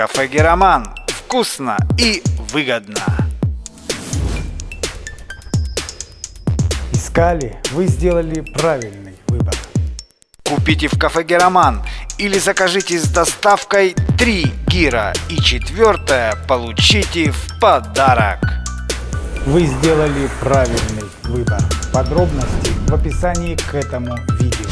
Кафе Героман. Вкусно и выгодно. Искали, вы сделали правильный выбор. Купите в кафе Героман или закажите с доставкой 3 гира и четвертое получите в подарок. Вы сделали правильный выбор. Подробности в описании к этому видео.